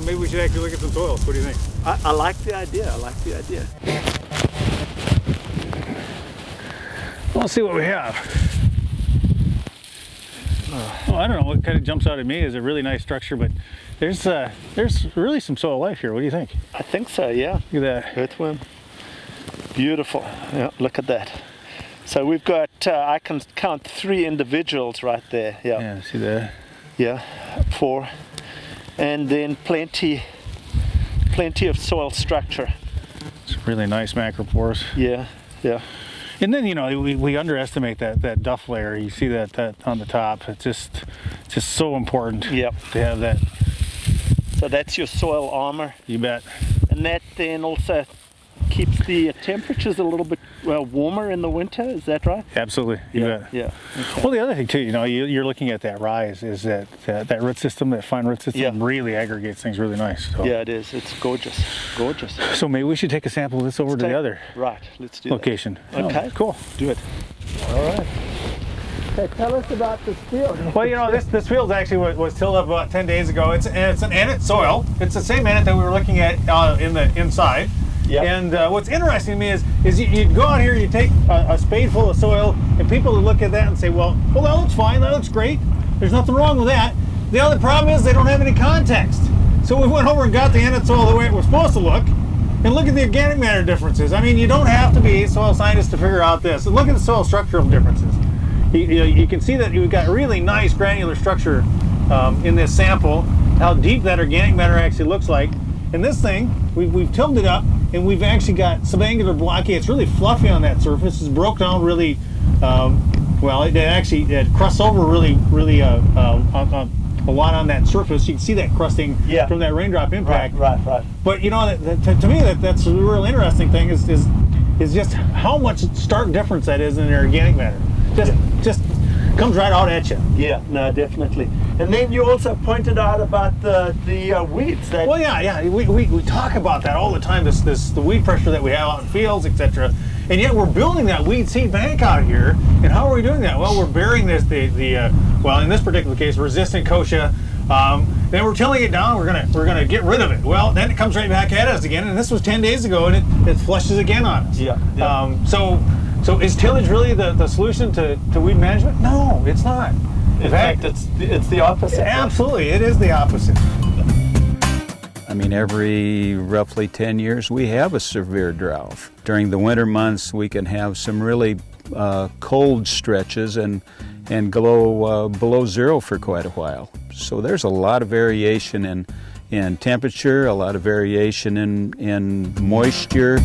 maybe we should actually look at some soils. What do you think? I, I like the idea. I like the idea. Well, let's see what we have. Oh, I don't know what kind of jumps out at me is a really nice structure, but there's uh, there's really some soil life here. What do you think? I think so, yeah. Look at that. Earthworm. Beautiful. Yeah, look at that. So we've got, uh, I can count three individuals right there. Yeah. Yeah, see that? Yeah, four. And then plenty, plenty of soil structure. It's really nice macropores. Yeah, yeah. And then you know we, we underestimate that that duff layer. You see that that on the top. It's just just so important. Yep. To have that. So that's your soil armor. You bet. And that then also keeps the temperatures a little bit well warmer in the winter. Is that right? Absolutely. Yeah. Yeah. Okay. Well, the other thing too, you know, you, are looking at that rise. Is that that, that root system, that fine root system, Yeah. really aggregates things really nice. So. Yeah, it is. It's gorgeous. Gorgeous. So maybe we should take a sample of this over to Take- the other Right. Let's do location. Okay. Oh, cool. Do it. All right. Okay, tell us about this field. Well, you know, this this field actually was, was tilled up about 10 days ago. It's it's an annette soil. It's the same annette that we were looking at uh, in the inside. Yep. And uh, what's interesting to me is is you, you go out here, you take a, a spade full of soil, and people would look at that and say, well, well, that looks fine, that looks great. There's nothing wrong with that. The other problem is they don't have any context. So we went over and got the annette soil the way it was supposed to look, and look at the organic matter differences. I mean, you don't have to be a soil scientist to figure out this. And look at the soil structural differences. You, you, you can see that you've got really nice granular structure um, in this sample, how deep that organic matter actually looks like. And this thing, we've, we've tilled it up and we've actually got subangular blocky. It's really fluffy on that surface. It's broke down really, um, well, it, it actually it crusts over really, really uh, uh, a lot on that surface. You can see that crusting Yeah. from that raindrop impact. Right, right, right. But you know, that, that, to, me, that, that's the real interesting thing is, is is just how much stark difference that is in the organic matter. Just just comes right out at you. Yeah, no, definitely. And then you also pointed out about the the uh, weeds that. Well, yeah, yeah. We, we, we talk about that all the time. This this the weed pressure that we have out in fields, etc. And yet we're building that weed seed bank out here. And how are we doing that? Well, we're burying this the the uh, well in this particular case resistant kochia. Um, then we're tilling it down. We're gonna we're gonna get rid of it. Well, then it comes right back at us again. And this was 10 days ago, and it, it flushes again on us. Yeah, yeah. Um, so so is tillage really the, the solution to, to weed management? No, it's not. In fact, it's it's the opposite. absolutely, it is the opposite. I mean, every roughly 10 years, we have a severe drought. During the winter months, we can have some really uh, cold stretches and, and go uh, below zero for quite a while. So there's a lot of variation in, in temperature, a lot of variation in, in moisture.